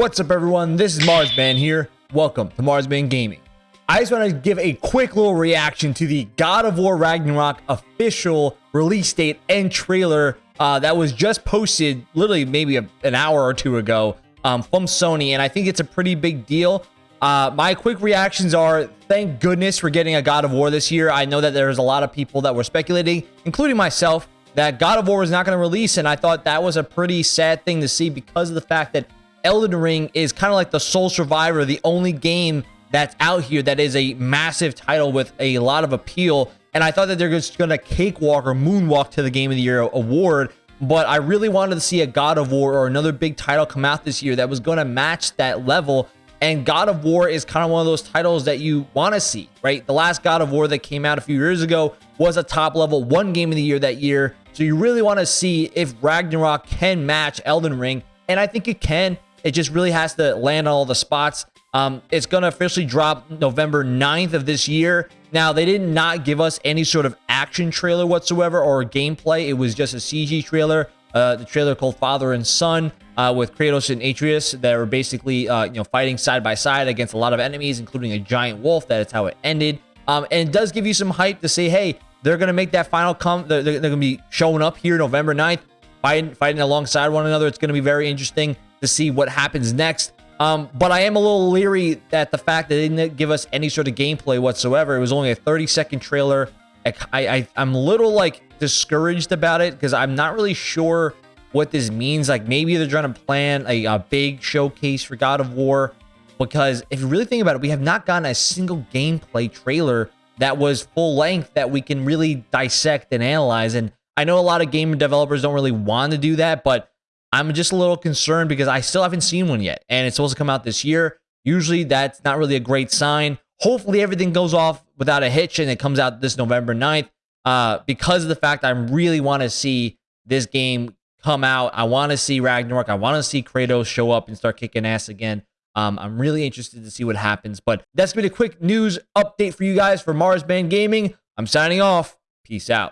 What's up everyone? This is Marsman here. Welcome to Marsman Gaming. I just want to give a quick little reaction to the God of War Ragnarok official release date and trailer uh, that was just posted literally maybe a, an hour or two ago um, from Sony, and I think it's a pretty big deal. Uh, my quick reactions are, thank goodness we're getting a God of War this year. I know that there's a lot of people that were speculating, including myself, that God of War was not going to release, and I thought that was a pretty sad thing to see because of the fact that Elden Ring is kind of like the sole survivor, the only game that's out here that is a massive title with a lot of appeal. And I thought that they're just going to cakewalk or moonwalk to the Game of the Year award. But I really wanted to see a God of War or another big title come out this year that was going to match that level. And God of War is kind of one of those titles that you want to see, right? The last God of War that came out a few years ago was a top level one game of the year that year. So you really want to see if Ragnarok can match Elden Ring. And I think it can. It just really has to land on all the spots. Um, it's going to officially drop November 9th of this year. Now, they did not give us any sort of action trailer whatsoever or gameplay. It was just a CG trailer, uh, the trailer called Father and Son uh, with Kratos and Atreus that were basically uh, you know fighting side by side against a lot of enemies, including a giant wolf. That is how it ended. Um, and it does give you some hype to say, hey, they're going to make that final come. They're, they're going to be showing up here November 9th, fighting, fighting alongside one another. It's going to be very interesting to see what happens next. Um, but I am a little leery that the fact that they didn't give us any sort of gameplay whatsoever. It was only a 30 second trailer. I, I, I'm a little like discouraged about it because I'm not really sure what this means. Like maybe they're trying to plan a, a big showcase for God of War. Because if you really think about it, we have not gotten a single gameplay trailer that was full length that we can really dissect and analyze. And I know a lot of game developers don't really want to do that, but I'm just a little concerned because I still haven't seen one yet, and it's supposed to come out this year. Usually, that's not really a great sign. Hopefully, everything goes off without a hitch and it comes out this November 9th. Uh, because of the fact I really want to see this game come out. I want to see Ragnarok. I want to see Kratos show up and start kicking ass again. Um, I'm really interested to see what happens. But that's been a quick news update for you guys for Mars Marsman Gaming. I'm signing off. Peace out.